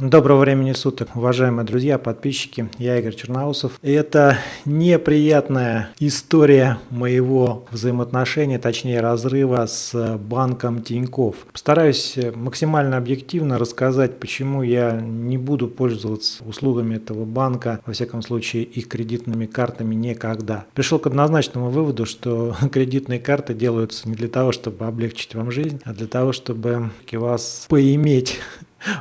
Доброго времени суток, уважаемые друзья, подписчики. Я Игорь Черноусов. Это неприятная история моего взаимоотношения, точнее разрыва с банком Тиньков. Постараюсь максимально объективно рассказать, почему я не буду пользоваться услугами этого банка, во всяком случае их кредитными картами никогда. Пришел к однозначному выводу, что кредитные карты делаются не для того, чтобы облегчить вам жизнь, а для того, чтобы вас поиметь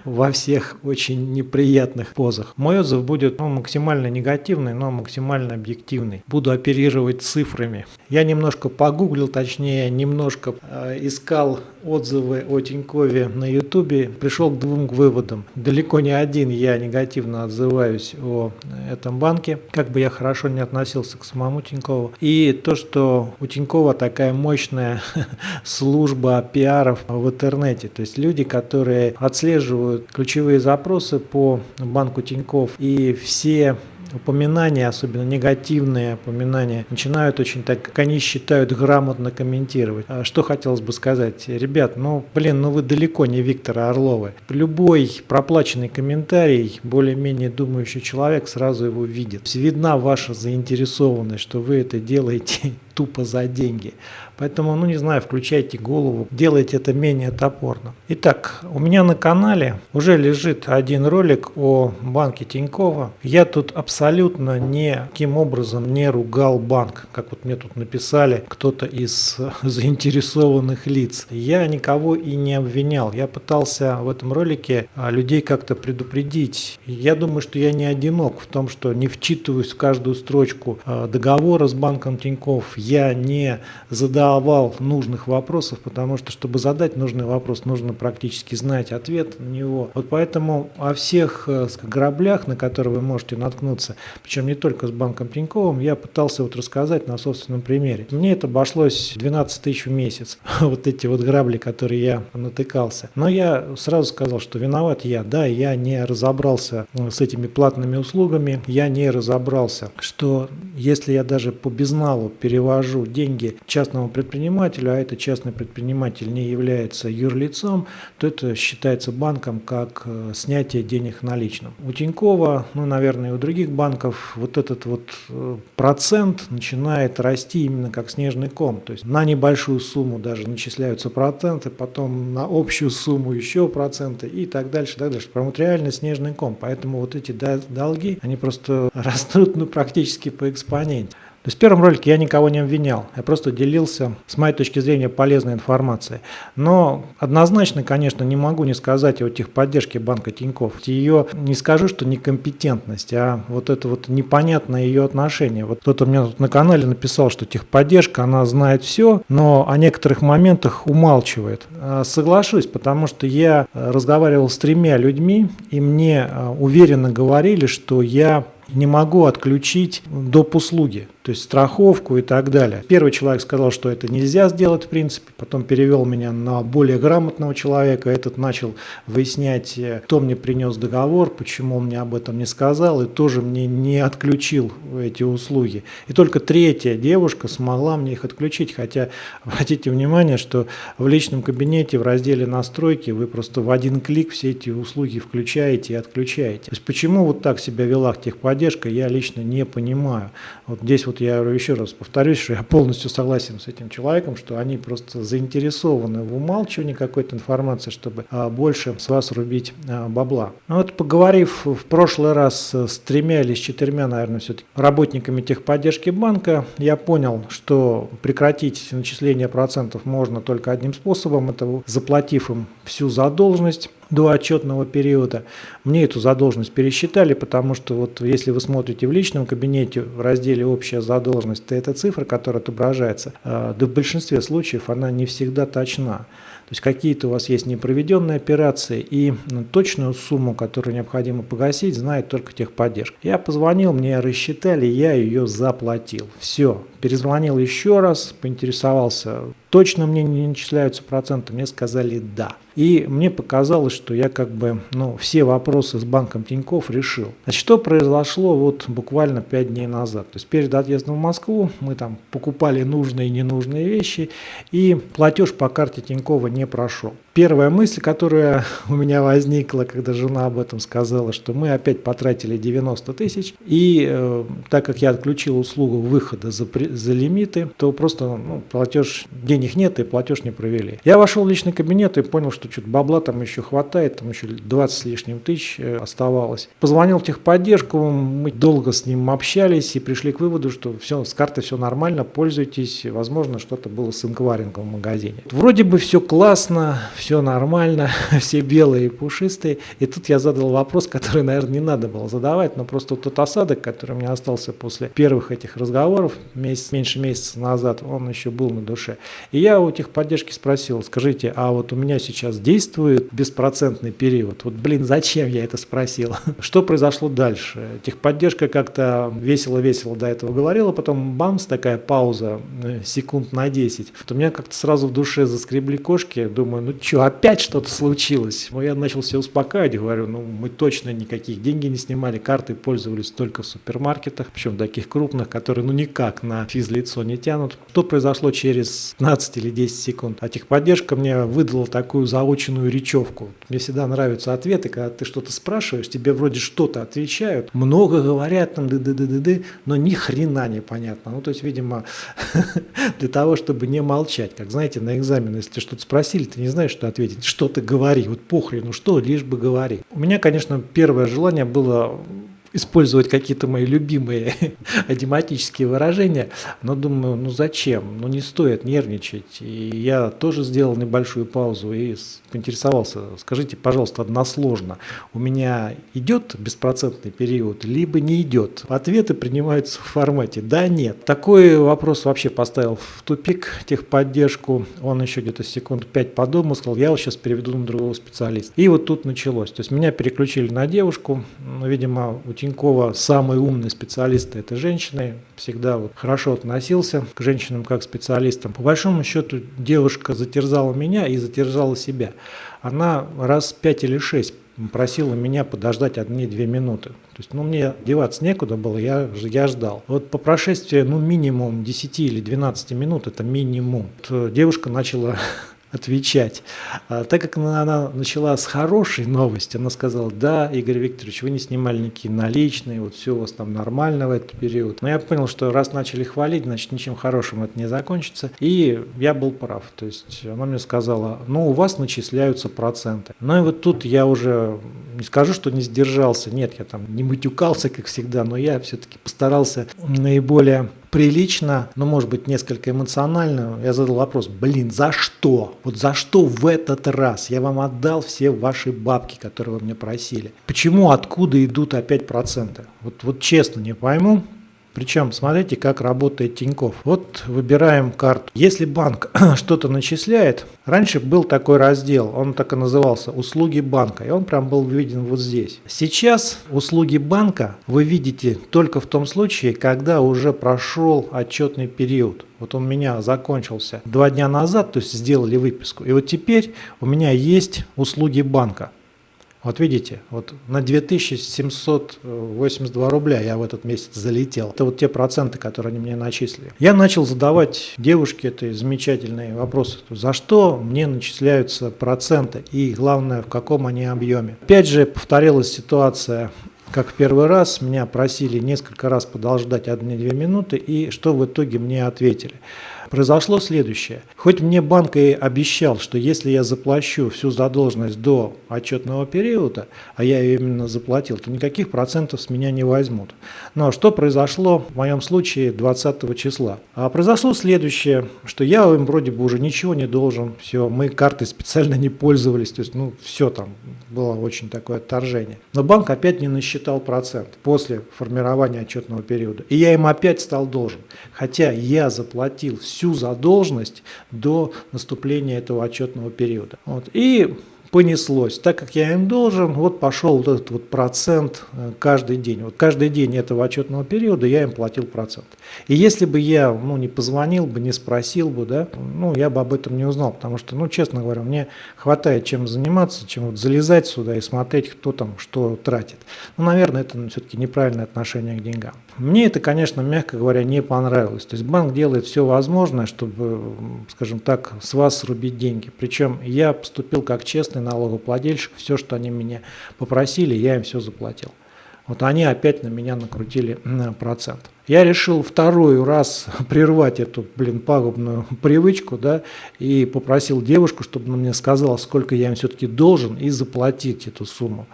во всех очень неприятных позах. Мой отзыв будет ну, максимально негативный, но максимально объективный. Буду оперировать цифрами. Я немножко погуглил, точнее немножко э, искал отзывы о Тинькове на ютубе, пришел к двум выводам. Далеко не один я негативно отзываюсь о этом банке, как бы я хорошо не относился к самому Тинькову. И то, что у Тинькова такая мощная служба пиаров в интернете, то есть люди, которые отслеживают отслеживают ключевые запросы по банку Тиньков и все упоминания, особенно негативные упоминания, начинают очень так, как они считают, грамотно комментировать. А что хотелось бы сказать? Ребят, ну, блин, ну вы далеко не Виктора Орлова. Любой проплаченный комментарий, более-менее думающий человек сразу его видит. Видна ваша заинтересованность, что вы это делаете тупо за деньги. Поэтому, ну не знаю, включайте голову, делайте это менее топорно. Итак, у меня на канале уже лежит один ролик о банке Тинькова. Я тут абсолютно никаким образом не ругал банк, как вот мне тут написали кто-то из заинтересованных лиц. Я никого и не обвинял. Я пытался в этом ролике а, людей как-то предупредить. Я думаю, что я не одинок в том, что не вчитываюсь в каждую строчку а, договора с банком Тиньков. Я не задал овал нужных вопросов, потому что, чтобы задать нужный вопрос, нужно практически знать ответ на него. Вот поэтому о всех э, граблях, на которые вы можете наткнуться, причем не только с банком Тиньковым, я пытался вот рассказать на собственном примере. Мне это обошлось 12 тысяч в месяц, вот эти вот грабли, которые я натыкался. Но я сразу сказал, что виноват я. Да, я не разобрался э, с этими платными услугами, я не разобрался, что если я даже по безналу перевожу деньги частному предпринимателю, а этот частный предприниматель не является юрлицом, то это считается банком как э, снятие денег наличным. У Тинькова, ну, наверное, и у других банков вот этот вот э, процент начинает расти именно как снежный ком. То есть на небольшую сумму даже начисляются проценты, потом на общую сумму еще проценты и так дальше, так дальше. Прям вот реально снежный ком. Поэтому вот эти долги, они просто растут ну, практически по экспоненте. То есть в первом ролике я никого не обвинял, я просто делился, с моей точки зрения, полезной информацией. Но однозначно, конечно, не могу не сказать о техподдержке банка Тиньков. Ее не скажу, что некомпетентность, а вот это вот непонятное ее отношение. Вот кто-то мне тут на канале написал, что техподдержка, она знает все, но о некоторых моментах умалчивает. А, соглашусь, потому что я разговаривал с тремя людьми, и мне а, уверенно говорили, что я не могу отключить доп. услуги то есть страховку и так далее. Первый человек сказал, что это нельзя сделать в принципе, потом перевел меня на более грамотного человека, этот начал выяснять, э, кто мне принес договор, почему он мне об этом не сказал, и тоже мне не отключил эти услуги. И только третья девушка смогла мне их отключить, хотя обратите внимание, что в личном кабинете в разделе настройки вы просто в один клик все эти услуги включаете и отключаете. То есть почему вот так себя вела техподдержка, я лично не понимаю. Вот здесь вот я еще раз повторюсь, что я полностью согласен с этим человеком, что они просто заинтересованы в умалчивании какой-то информации, чтобы а, больше с вас рубить а, бабла. Ну вот поговорив в прошлый раз с тремя или с четырьмя, наверное, все-таки работниками техподдержки банка, я понял, что прекратить начисление процентов можно только одним способом, это заплатив им всю задолженность до отчетного периода. Мне эту задолженность пересчитали, потому что вот если вы смотрите в личном кабинете в разделе «Общая задолженность», то эта цифра, которая отображается, э, да в большинстве случаев она не всегда точна. То есть какие-то у вас есть непроведенные операции и точную сумму, которую необходимо погасить, знает только техподдержка. Я позвонил, мне рассчитали, я ее заплатил. Все. Перезвонил еще раз, поинтересовался, точно мне не начисляются проценты, мне сказали да. И мне показалось, что я как бы ну, все вопросы с банком Тиньков решил. Значит, что произошло вот буквально 5 дней назад? То есть перед отъездом в Москву мы там покупали нужные и ненужные вещи, и платеж по карте Тинькова не прошел. Первая мысль, которая у меня возникла, когда жена об этом сказала, что мы опять потратили 90 тысяч, и э, так как я отключил услугу выхода за, за лимиты, то просто ну, платеж, денег нет и платеж не провели. Я вошел в личный кабинет и понял, что что-то бабла там еще хватает, там еще 20 с лишним тысяч э, оставалось. Позвонил в техподдержку, мы долго с ним общались и пришли к выводу, что все, с картой все нормально, пользуйтесь, возможно, что-то было с инкварингом в магазине. Вроде бы все классно, все нормально, все белые и пушистые. И тут я задал вопрос, который, наверное, не надо было задавать, но просто тот осадок, который у меня остался после первых этих разговоров, месяц, меньше месяца назад, он еще был на душе. И я у техподдержки спросил, скажите, а вот у меня сейчас действует беспроцентный период? Вот, блин, зачем я это спросил? Что произошло дальше? Техподдержка как-то весело-весело до этого говорила, потом бамс, такая пауза, э, секунд на 10. Вот у меня как-то сразу в душе заскребли кошки, думаю, ну что, опять что-то случилось. Ну, я начал себя успокаивать, говорю, ну, мы точно никаких деньги не снимали, карты пользовались только в супермаркетах, причем таких крупных, которые, ну, никак на физлицо не тянут. Что произошло через 15 или 10 секунд? А техподдержка мне выдала такую заученную речевку. Мне всегда нравятся ответы, когда ты что-то спрашиваешь, тебе вроде что-то отвечают, много говорят, там, ды ды ды ды ды но ни хрена не понятно. Ну, то есть, видимо, для того, чтобы не молчать, как, знаете, на экзамен, если что-то спросили, ты не знаешь, что ответить, что ты говори, вот похрену что, лишь бы говори. У меня, конечно, первое желание было использовать какие-то мои любимые адематические выражения, но думаю, ну зачем, ну не стоит нервничать. И я тоже сделал небольшую паузу и поинтересовался, скажите, пожалуйста, односложно, у меня идет беспроцентный период, либо не идет? Ответы принимаются в формате «да», «нет». Такой вопрос вообще поставил в тупик техподдержку, он еще где-то секунд пять подумал, сказал, я вот сейчас переведу на другого специалиста. И вот тут началось, то есть меня переключили на девушку, видимо, у Тинькова самый умный специалист это женщины, всегда вот хорошо относился к женщинам как специалистам. По большому счету девушка затерзала меня и затерзала себя. Она раз пять или шесть просила меня подождать одни-две минуты. То есть, ну, мне деваться некуда было, я, я ждал. Вот по прошествии, ну, минимум 10 или 12 минут, это минимум, вот девушка начала отвечать. А, так как она, она начала с хорошей новости, она сказала, да, Игорь Викторович, вы не снимали никакие наличные, вот все у вас там нормально в этот период. Но я понял, что раз начали хвалить, значит ничем хорошим это не закончится. И я был прав. То есть она мне сказала, ну у вас начисляются проценты. Ну и вот тут я уже не скажу, что не сдержался. Нет, я там не матюкался, как всегда, но я все-таки постарался наиболее прилично, но может быть несколько эмоционально, я задал вопрос, блин, за что? Вот за что в этот раз? Я вам отдал все ваши бабки, которые вы мне просили. Почему, откуда идут опять проценты? Вот, вот честно не пойму, причем смотрите, как работает Тиньков. Вот выбираем карту. Если банк что-то начисляет, раньше был такой раздел, он так и назывался «Услуги банка», и он прям был виден вот здесь. Сейчас услуги банка вы видите только в том случае, когда уже прошел отчетный период. Вот он у меня закончился два дня назад, то есть сделали выписку. И вот теперь у меня есть услуги банка. Вот видите, вот на 2782 рубля я в этот месяц залетел. Это вот те проценты, которые они мне начислили. Я начал задавать девушке этой замечательные вопросы. За что мне начисляются проценты и главное, в каком они объеме. Опять же повторилась ситуация как в первый раз, меня просили несколько раз подождать 1-2 минуты, и что в итоге мне ответили. Произошло следующее. Хоть мне банк и обещал, что если я заплачу всю задолженность до отчетного периода, а я ее именно заплатил, то никаких процентов с меня не возьмут. Но что произошло в моем случае 20 числа? А произошло следующее, что я им вроде бы уже ничего не должен, все, мы картой специально не пользовались, то есть ну все там было очень такое отторжение. Но банк опять не насчитал процент после формирования отчетного периода. И я им опять стал должен. Хотя я заплатил все всю задолженность до наступления этого отчетного периода. Вот. И понеслось. Так как я им должен, вот пошел вот этот вот процент э, каждый день. Вот каждый день этого отчетного периода я им платил процент. И если бы я ну, не позвонил бы, не спросил бы, да, ну, я бы об этом не узнал, потому что, ну, честно говоря, мне хватает чем заниматься, чем вот залезать сюда и смотреть, кто там что тратит. Ну, наверное, это все-таки неправильное отношение к деньгам. Мне это, конечно, мягко говоря, не понравилось. То есть банк делает все возможное, чтобы, скажем так, с вас срубить деньги. Причем я поступил как честный налогоплательщик, все, что они меня попросили, я им все заплатил. Вот они опять на меня накрутили процент. Я решил второй раз прервать эту, блин, пагубную привычку, да, и попросил девушку, чтобы она мне сказала, сколько я им все-таки должен, и заплатить эту сумму.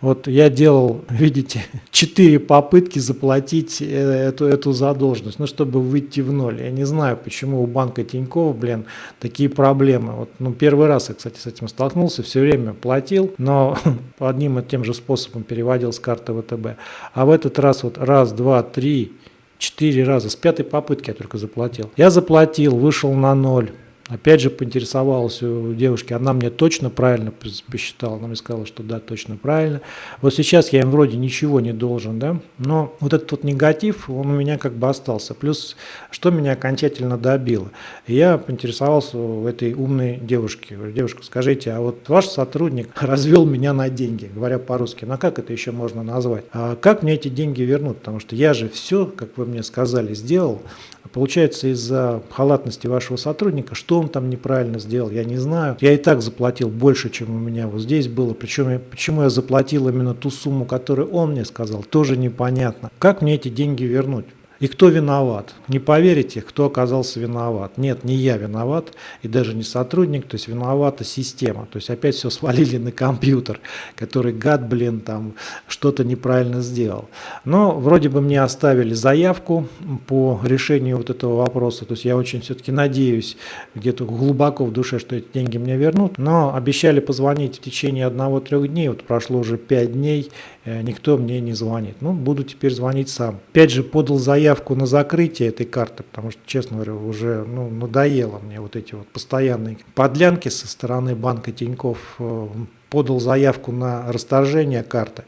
Вот я делал, видите, четыре попытки заплатить э, эту, эту задолженность, ну, чтобы выйти в ноль. Я не знаю, почему у банка Тинькова, блин, такие проблемы. Вот, ну, первый раз я, кстати, с этим столкнулся, все время платил, но одним и тем же способом переводил с карты ВТБ. А в этот раз вот раз, два, три, Четыре раза. С пятой попытки я только заплатил. Я заплатил, вышел на ноль. Опять же поинтересовался у девушки, она мне точно правильно посчитала, она мне сказала, что да, точно правильно. Вот сейчас я им вроде ничего не должен, да, но вот этот вот негатив, он у меня как бы остался. Плюс, что меня окончательно добило, я поинтересовался у этой умной девушки, девушка, скажите, а вот ваш сотрудник развел меня на деньги, говоря по-русски, ну как это еще можно назвать? А как мне эти деньги вернуть? Потому что я же все, как вы мне сказали, сделал, Получается, из-за халатности вашего сотрудника, что он там неправильно сделал, я не знаю. Я и так заплатил больше, чем у меня вот здесь было. Причем, я, почему я заплатил именно ту сумму, которую он мне сказал, тоже непонятно. Как мне эти деньги вернуть? И кто виноват? Не поверите, кто оказался виноват. Нет, не я виноват, и даже не сотрудник, то есть виновата система. То есть опять все свалили на компьютер, который гад, блин, там что-то неправильно сделал. Но вроде бы мне оставили заявку по решению вот этого вопроса. То есть я очень все-таки надеюсь где-то глубоко в душе, что эти деньги мне вернут. Но обещали позвонить в течение одного-трех дней. Вот прошло уже пять дней, э, никто мне не звонит. Ну, буду теперь звонить сам. Опять же, подал заявку заявку на закрытие этой карты, потому что, честно говоря, уже ну, надоело мне вот эти вот постоянные подлянки со стороны банка Тиньков. Э, подал заявку на расторжение карты.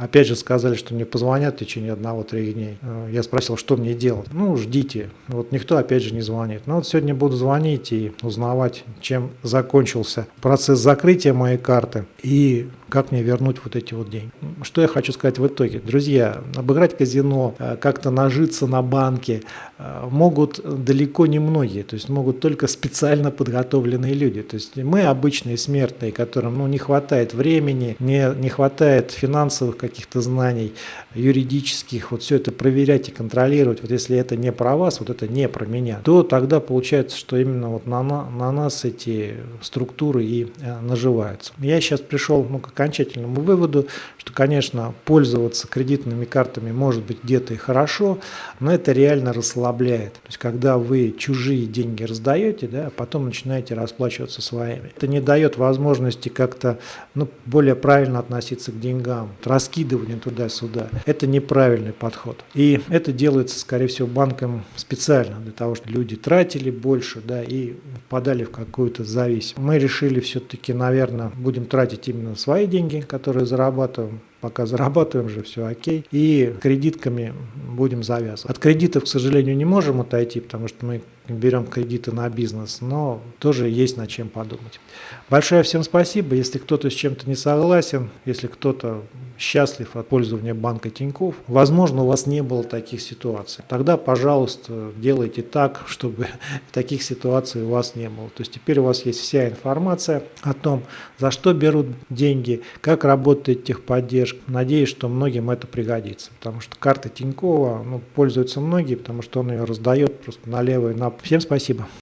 Опять же сказали, что мне позвонят в течение одного-трех дней. Э, я спросил, что мне делать. Ну, ждите. Вот никто опять же не звонит. Но вот сегодня буду звонить и узнавать, чем закончился процесс закрытия моей карты и как мне вернуть вот эти вот деньги. Что я хочу сказать в итоге? Друзья, обыграть казино, э, как-то нажиться на банке э, могут далеко не многие, то есть могут только специально подготовленные люди. То есть мы обычные смертные, которым ну, не хватает времени, не, не хватает финансовых каких-то знаний, юридических, вот все это проверять и контролировать. Вот если это не про вас, вот это не про меня, то тогда получается, что именно вот на, на нас эти структуры и э, наживаются. Я сейчас пришел ну, как окончательному выводу, что, конечно, пользоваться кредитными картами может быть где-то и хорошо, но это реально расслабляет. То есть, когда вы чужие деньги раздаете, да, а потом начинаете расплачиваться своими. Это не дает возможности как-то ну, более правильно относиться к деньгам, раскидывание туда-сюда. Это неправильный подход. И это делается, скорее всего, банком специально, для того, чтобы люди тратили больше да, и впадали в какую-то зависимость. Мы решили все-таки, наверное, будем тратить именно свои деньги, которые зарабатываем, пока зарабатываем же, все окей. И кредитками будем завязывать. От кредитов, к сожалению, не можем отойти, потому что мы берем кредиты на бизнес, но тоже есть над чем подумать. Большое всем спасибо. Если кто-то с чем-то не согласен, если кто-то счастлив от пользования банка Тиньков, возможно, у вас не было таких ситуаций. Тогда, пожалуйста, делайте так, чтобы таких ситуаций у вас не было. То есть теперь у вас есть вся информация о том, за что берут деньги, как работает техподдержка. Надеюсь, что многим это пригодится, потому что карта Тинькова ну, пользуются многие, потому что он ее раздает просто налево и направо. Всем спасибо.